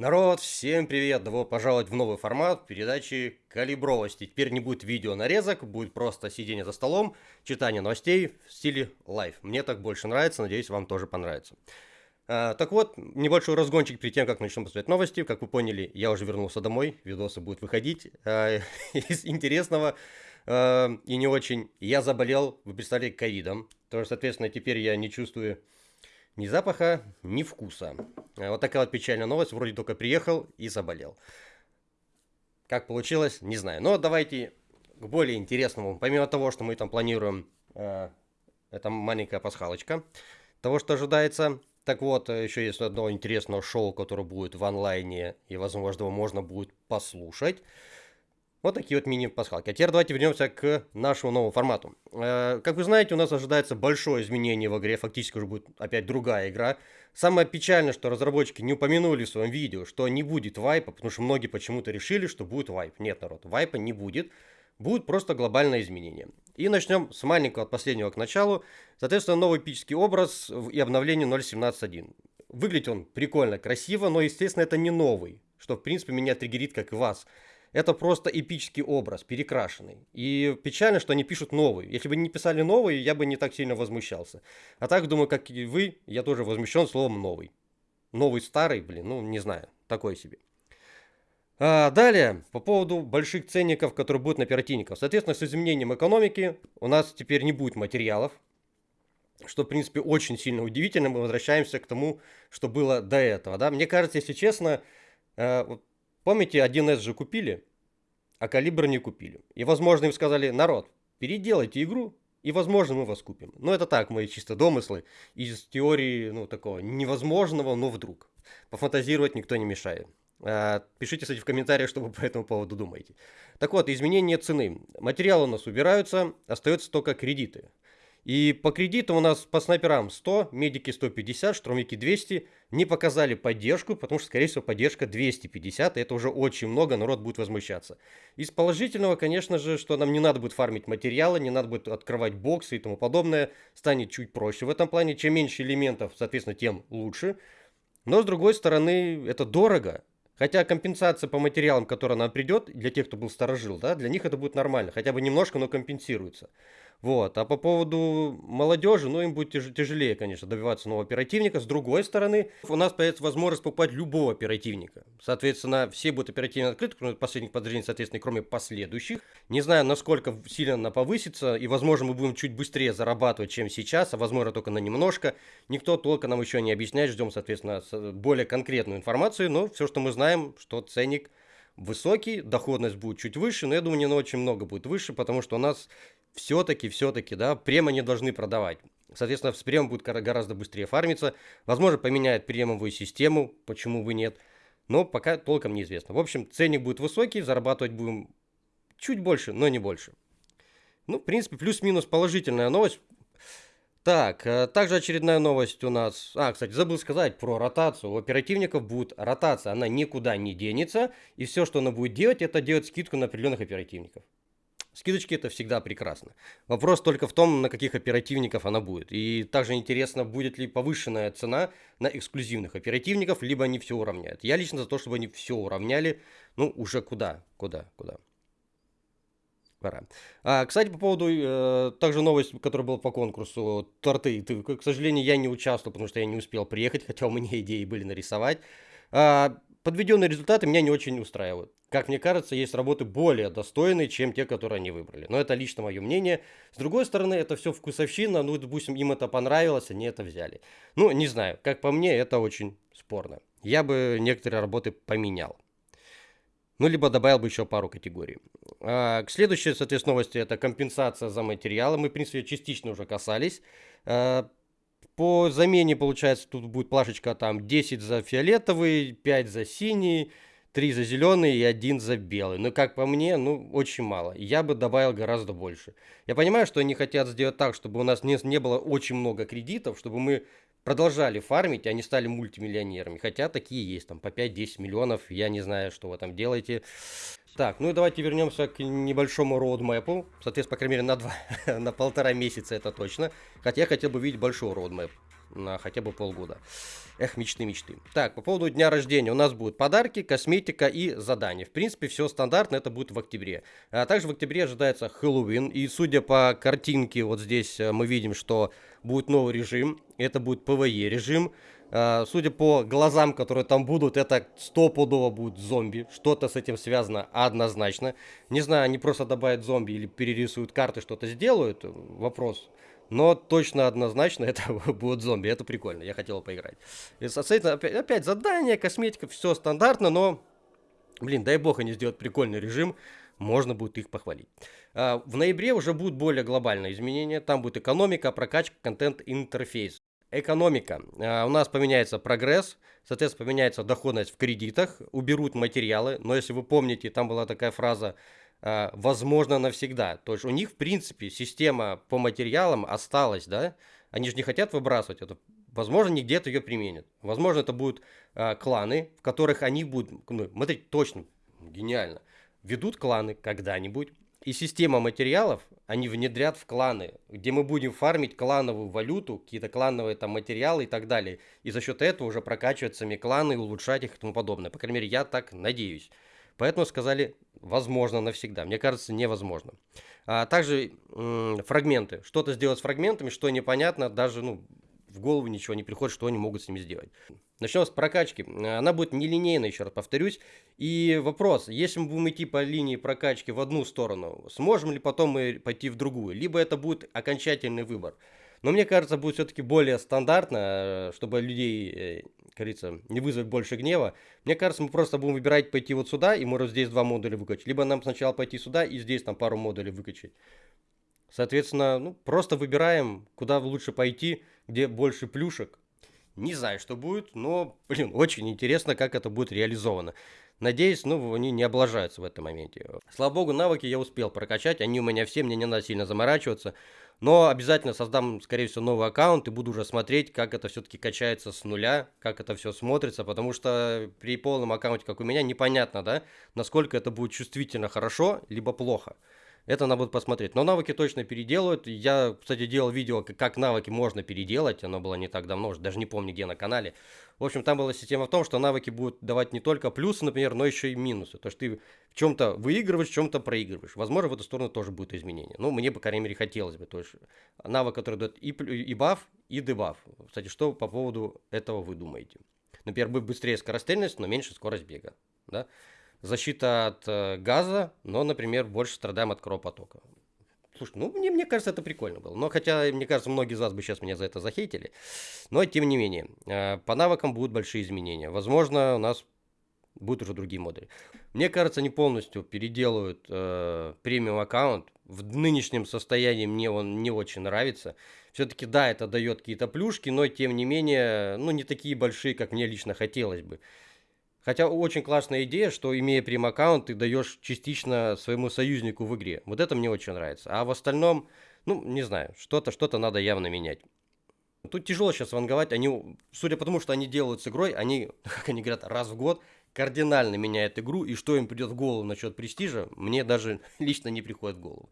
Народ, всем привет! Добро пожаловать в новый формат передачи калибровости. Теперь не будет видео нарезок, будет просто сидение за столом, читание новостей в стиле live. Мне так больше нравится, надеюсь, вам тоже понравится. А, так вот, небольшой разгончик перед тем, как начнем посмотреть новости. Как вы поняли, я уже вернулся домой, видосы будут выходить. А, из интересного а, и не очень, я заболел, вы представляете, ковидом. То есть, соответственно, теперь я не чувствую ни запаха, ни вкуса. Э, вот такая вот печальная новость. Вроде только приехал и заболел. Как получилось, не знаю. Но давайте к более интересному. Помимо того, что мы там планируем, э, это маленькая пасхалочка, того, что ожидается. Так вот, э, еще есть одно интересное шоу, которое будет в онлайне, и, возможно, его можно будет послушать. Вот такие вот мини-пасхалки. А теперь давайте вернемся к нашему новому формату. Э, как вы знаете, у нас ожидается большое изменение в игре. Фактически уже будет опять другая игра. Самое печальное, что разработчики не упомянули в своем видео, что не будет вайпа, потому что многие почему-то решили, что будет вайп. Нет, народ, вайпа не будет. Будет просто глобальное изменение. И начнем с маленького от последнего к началу. Соответственно, новый эпический образ и обновление 0.17.1. Выглядит он прикольно, красиво, но, естественно, это не новый. Что, в принципе, меня триггерит, как и вас это просто эпический образ, перекрашенный. И печально, что они пишут новый. Если бы не писали новый, я бы не так сильно возмущался. А так, думаю, как и вы, я тоже возмущен словом новый. Новый старый, блин, ну не знаю, такой себе. А, далее, по поводу больших ценников, которые будут на оперативников. Соответственно, с изменением экономики у нас теперь не будет материалов, что, в принципе, очень сильно удивительно. Мы возвращаемся к тому, что было до этого. Да? Мне кажется, если честно, э, вот Помните, 1С же купили, а калибр не купили. И, возможно, им сказали, народ, переделайте игру, и, возможно, мы вас купим. Но это так, мои чисто домыслы из теории, ну, такого невозможного, но вдруг. Пофантазировать никто не мешает. А, пишите, кстати, в комментариях, что вы по этому поводу думаете. Так вот, изменение цены. Материалы у нас убираются, остаются только кредиты. И по кредиту у нас по снайперам 100, медики 150, штурмовики 200. Не показали поддержку, потому что, скорее всего, поддержка 250. И это уже очень много, народ будет возмущаться. Из положительного, конечно же, что нам не надо будет фармить материалы, не надо будет открывать боксы и тому подобное. Станет чуть проще в этом плане. Чем меньше элементов, соответственно, тем лучше. Но, с другой стороны, это дорого. Хотя компенсация по материалам, которая нам придет, для тех, кто был сторожил, да, для них это будет нормально. Хотя бы немножко, но компенсируется. Вот. А по поводу молодежи, ну, им будет тяж тяжелее, конечно, добиваться нового оперативника. С другой стороны, у нас появится возможность покупать любого оперативника. Соответственно, все будут оперативно открыты, кроме последних подразделений, соответственно, кроме последующих. Не знаю, насколько сильно она повысится, и, возможно, мы будем чуть быстрее зарабатывать, чем сейчас, а, возможно, только на немножко. Никто только нам еще не объясняет, ждем, соответственно, более конкретную информацию, но все, что мы знаем, что ценник высокий, доходность будет чуть выше, но я думаю, не на очень много будет выше, потому что у нас все-таки, все-таки, да, према не должны продавать. Соответственно, с премом будет гораздо быстрее фармиться. Возможно, поменяет премовую систему, почему бы нет. Но пока толком неизвестно. В общем, ценник будет высокий, зарабатывать будем чуть больше, но не больше. Ну, в принципе, плюс-минус положительная новость. Так, э, также очередная новость у нас. А, кстати, забыл сказать про ротацию. У оперативников будет ротация, она никуда не денется. И все, что она будет делать, это делать скидку на определенных оперативников. Скидочки это всегда прекрасно. Вопрос только в том, на каких оперативников она будет. И также интересно, будет ли повышенная цена на эксклюзивных оперативников, либо они все уравняют. Я лично за то, чтобы они все уравняли. Ну, уже куда, куда, куда. Пора. А, кстати, по поводу, э, также новость, которая была по конкурсу, торты. Ты, к сожалению, я не участвовал, потому что я не успел приехать, хотя у меня идеи были нарисовать. А, подведенные результаты меня не очень устраивают. Как мне кажется, есть работы более достойные, чем те, которые они выбрали. Но это лично мое мнение. С другой стороны, это все вкусовщина. Ну, допустим, им это понравилось, они это взяли. Ну, не знаю. Как по мне, это очень спорно. Я бы некоторые работы поменял. Ну, либо добавил бы еще пару категорий. А, следующей, соответственно, новости это компенсация за материалы. Мы, в принципе, частично уже касались. А, по замене, получается, тут будет плашечка там 10 за фиолетовый, 5 за синий, 3 за зеленый и 1 за белый. Но, как по мне, ну, очень мало. Я бы добавил гораздо больше. Я понимаю, что они хотят сделать так, чтобы у нас не, не было очень много кредитов, чтобы мы продолжали фармить, они стали мультимиллионерами. Хотя такие есть, там по 5-10 миллионов, я не знаю, что вы там делаете. Так, ну и давайте вернемся к небольшому роудмэпу. Соответственно, по крайней мере, на, два, на полтора месяца это точно. Хотя я хотел бы видеть большой роудмэп. На хотя бы полгода. Эх, мечты, мечты. Так, по поводу дня рождения. У нас будут подарки, косметика и задания. В принципе, все стандартно, это будет в октябре. А также в октябре ожидается Хэллоуин. И судя по картинке, вот здесь э, мы видим, что будет новый режим. Это будет PvE режим. А, судя по глазам, которые там будут, это стопудово будет зомби. Что-то с этим связано однозначно. Не знаю, они просто добавят зомби или перерисуют карты, что-то сделают. Вопрос. Но точно однозначно это будут зомби. Это прикольно. Я хотел поиграть. И, соответственно, опять, опять задание, косметика, все стандартно, но, блин, дай бог они сделают прикольный режим. Можно будет их похвалить. А, в ноябре уже будут более глобальные изменения. Там будет экономика, прокачка, контент, интерфейс. Экономика. А, у нас поменяется прогресс, соответственно, поменяется доходность в кредитах, уберут материалы. Но если вы помните, там была такая фраза «возможно навсегда». То есть у них, в принципе, система по материалам осталась, да? Они же не хотят выбрасывать это. Возможно, не где-то ее применят. Возможно, это будут а, кланы, в которых они будут... Ну, смотрите, точно, гениально. Ведут кланы когда-нибудь, и система материалов они внедрят в кланы, где мы будем фармить клановую валюту, какие-то клановые там материалы и так далее. И за счет этого уже прокачивать сами кланы, улучшать их и тому подобное. По крайней мере, я так надеюсь. Поэтому сказали, возможно навсегда. Мне кажется, невозможно. А также фрагменты. Что-то сделать с фрагментами, что непонятно, даже ну, в голову ничего не приходит, что они могут с ними сделать. Начнем с прокачки. Она будет нелинейной, еще раз повторюсь. И вопрос, если мы будем идти по линии прокачки в одну сторону, сможем ли потом мы пойти в другую? Либо это будет окончательный выбор. Но мне кажется, будет все-таки более стандартно, э, чтобы людей, э, говорится, не вызвать больше гнева. Мне кажется, мы просто будем выбирать пойти вот сюда, и можем здесь два модуля выкачать. Либо нам сначала пойти сюда, и здесь там пару модулей выкачать. Соответственно, ну, просто выбираем, куда лучше пойти, где больше плюшек. Не знаю, что будет, но, блин, очень интересно, как это будет реализовано. Надеюсь, ну, они не облажаются в этом моменте. Слава богу, навыки я успел прокачать, они у меня все, мне не надо сильно заморачиваться. Но обязательно создам, скорее всего, новый аккаунт и буду уже смотреть, как это все-таки качается с нуля, как это все смотрится, потому что при полном аккаунте, как у меня, непонятно, да, насколько это будет чувствительно хорошо, либо плохо. Это надо будет посмотреть. Но навыки точно переделают. Я, кстати, делал видео, как навыки можно переделать. Оно было не так давно, даже не помню где на канале. В общем, там была система в том, что навыки будут давать не только плюсы, например, но еще и минусы. То есть ты в чем-то выигрываешь, в чем-то проигрываешь. Возможно, в эту сторону тоже будет изменение. Ну, мне, по крайней мере, хотелось бы. То есть навык, который дает и, и баф, и дебаф. Кстати, что по поводу этого вы думаете? Например, быстрее скорострельность, но меньше скорость бега. Да? Защита от э, газа, но, например, больше страдаем от кровопотока. Слушай, ну, мне, мне кажется, это прикольно было. Но хотя, мне кажется, многие из вас бы сейчас меня за это захейтили. Но, тем не менее, э, по навыкам будут большие изменения. Возможно, у нас будут уже другие модули. Мне кажется, они полностью переделывают э, премиум аккаунт. В нынешнем состоянии мне он не очень нравится. Все-таки, да, это дает какие-то плюшки, но, тем не менее, ну, не такие большие, как мне лично хотелось бы. Хотя очень классная идея, что имея прем-аккаунт, ты даешь частично своему союзнику в игре. Вот это мне очень нравится. А в остальном, ну, не знаю, что-то что-то надо явно менять. Тут тяжело сейчас ванговать. Они, судя по тому, что они делают с игрой, они, как они говорят, раз в год кардинально меняют игру, и что им придет в голову насчет престижа, мне даже лично не приходит в голову.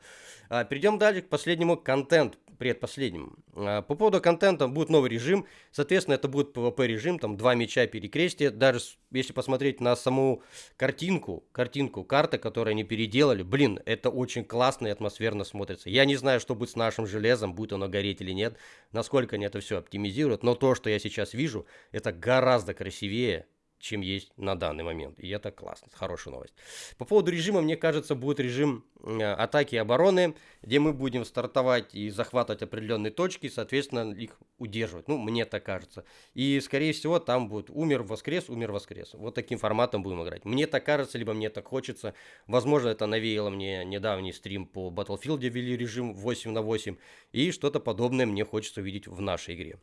А, перейдем дальше к последнему, контент, предпоследнему. А, по поводу контента будет новый режим, соответственно, это будет PvP режим, там два меча перекрестия, даже если посмотреть на саму картинку, картинку карты, которую они переделали, блин, это очень классно и атмосферно смотрится. Я не знаю, что будет с нашим железом, будет оно гореть или нет, насколько они это все оптимизируют, но то, что я сейчас вижу, это гораздо красивее, чем есть на данный момент. И это классно, хорошая новость. По поводу режима, мне кажется, будет режим э, атаки и обороны, где мы будем стартовать и захватывать определенные точки, соответственно, их удерживать. Ну, мне так кажется. И, скорее всего, там будет умер, воскрес, умер, воскрес. Вот таким форматом будем играть. Мне так кажется, либо мне так хочется. Возможно, это навеяло мне недавний стрим по Battlefield, где ввели режим 8 на 8. И что-то подобное мне хочется увидеть в нашей игре.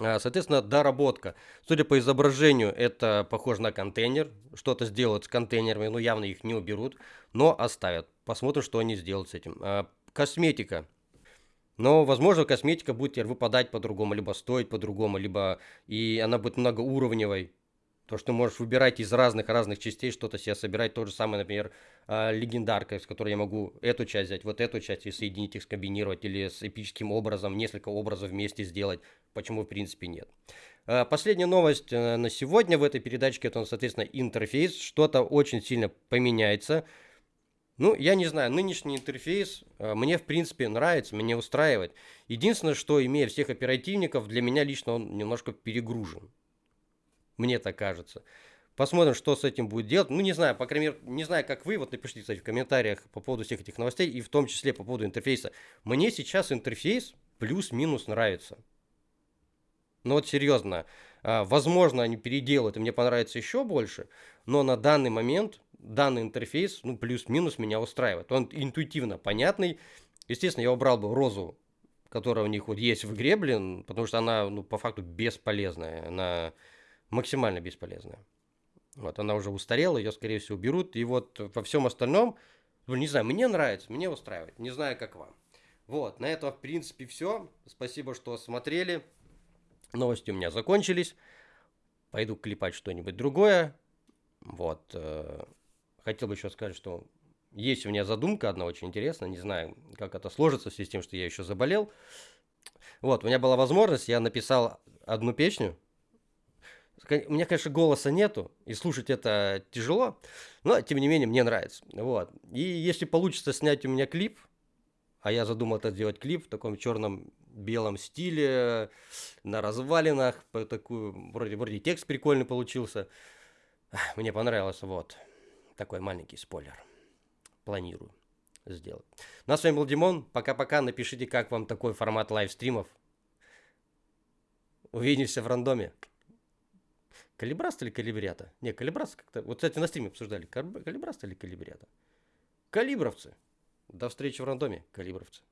А, соответственно, доработка. Судя по изображению, это похоже на контейнер. Что-то сделают с контейнерами, но явно их не уберут, но оставят. Посмотрим, что они сделают с этим. А, косметика. Но, возможно, косметика будет выпадать по-другому, либо стоить по-другому, либо и она будет многоуровневой. То, что можешь выбирать из разных-разных частей что-то себе собирать. То же самое, например, э, легендарка, с которой я могу эту часть взять, вот эту часть и соединить их, скомбинировать, или с эпическим образом, несколько образов вместе сделать. Почему, в принципе, нет. Э, последняя новость э, на сегодня в этой передачке, это, соответственно, интерфейс. Что-то очень сильно поменяется. Ну, я не знаю, нынешний интерфейс э, мне, в принципе, нравится, меня устраивает. Единственное, что, имея всех оперативников, для меня лично он немножко перегружен. Мне так кажется. Посмотрим, что с этим будет делать. Ну, не знаю, по крайней мере, не знаю, как вы. Вот напишите, кстати, в комментариях по поводу всех этих новостей, и в том числе по поводу интерфейса. Мне сейчас интерфейс плюс-минус нравится. Ну вот серьезно, а, возможно, они переделают, и мне понравится еще больше, но на данный момент данный интерфейс, ну, плюс-минус меня устраивает. Он интуитивно понятный. Естественно, я убрал бы розу, которая у них вот есть в игре, блин, потому что она, ну, по факту бесполезная. Она максимально бесполезная. Вот, она уже устарела, ее, скорее всего, уберут. И вот во всем остальном, ну, не знаю, мне нравится, мне устраивает. Не знаю, как вам. Вот, на этом, в принципе, все. Спасибо, что смотрели. Новости у меня закончились. Пойду клепать что-нибудь другое. Вот. Э, хотел бы еще сказать, что есть у меня задумка одна очень интересная. Не знаю, как это сложится в связи с тем, что я еще заболел. Вот, у меня была возможность, я написал одну песню, у меня, конечно, голоса нету, и слушать это тяжело, но, тем не менее, мне нравится. Вот. И если получится снять у меня клип, а я задумал это сделать клип в таком черном белом стиле, на развалинах, по такую, вроде, вроде текст прикольный получился. Мне понравилось, вот. Такой маленький спойлер. Планирую сделать. Ну с вами был Димон. Пока-пока. Напишите, как вам такой формат лайвстримов. Увидимся в рандоме. Калибраст или калибрята? Не, калибраст как-то... Вот, кстати, на стриме обсуждали. Калибраст или калибрята? Калибровцы. До встречи в рандоме, калибровцы.